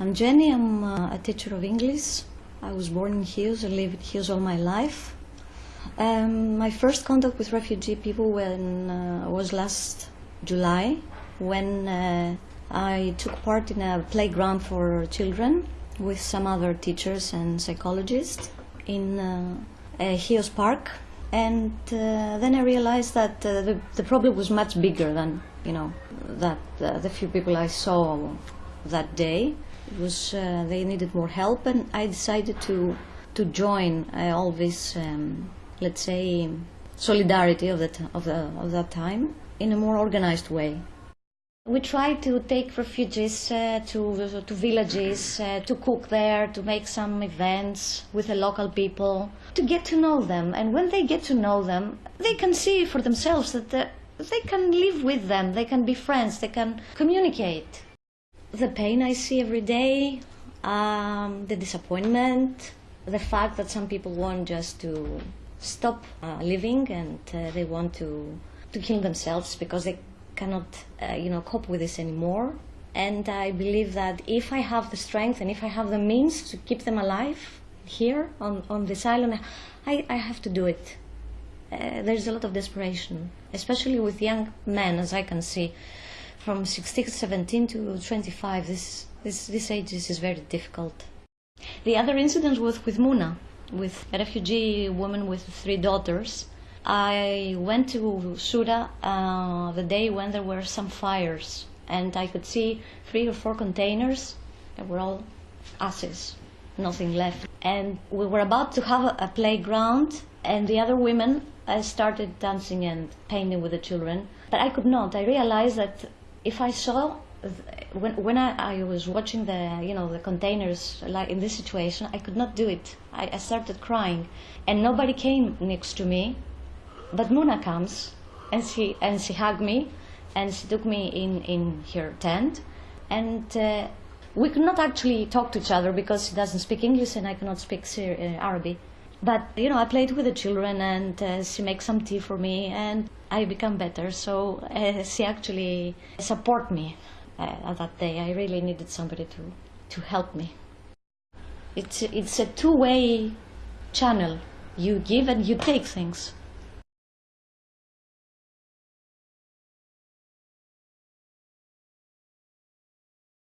I'm Jenny. I'm uh, a teacher of English. I was born in Chios. I lived in Chios all my life. Um, my first contact with refugee people when, uh, was last July when uh, I took part in a playground for children with some other teachers and psychologists in uh, Chios Park. And uh, then I realized that uh, the, the problem was much bigger than, you know, that the few people I saw that day. It was uh, they needed more help, and I decided to to join uh, all this, um, let's say, solidarity of that of the of that time in a more organized way. We try to take refugees uh, to to villages, uh, to cook there, to make some events with the local people, to get to know them. And when they get to know them, they can see for themselves that the, they can live with them, they can be friends, they can communicate the pain I see every day, um, the disappointment, the fact that some people want just to stop uh, living and uh, they want to to kill themselves because they cannot, uh, you know, cope with this anymore. And I believe that if I have the strength and if I have the means to keep them alive here on, on this island, I, I have to do it. Uh, there's a lot of desperation, especially with young men, as I can see from 16, 17 to 25, this, this, this age is, very difficult. The other incident was with Muna, with a refugee woman with three daughters. I went to Souda uh, the day when there were some fires, and I could see three or four containers that were all ashes, nothing left. And we were about to have a, playground, and the other women uh, started dancing and painting with the children, but I could not. I realized that if I saw when when I, I was watching the you know the containers like in this situation, I could not do it. I, I started crying, and nobody came next to me, but Muna comes, and she and she hugged me, and she took me in in her tent, and. Uh, we could not actually talk to each other because she doesn't speak English and I cannot speak uh, Arabic. But you know, I played with the children, and uh, she makes some tea for me, and I become better. So uh, she actually support me uh, that day. I really needed somebody to to help me. It's it's a two-way channel. You give and you take things.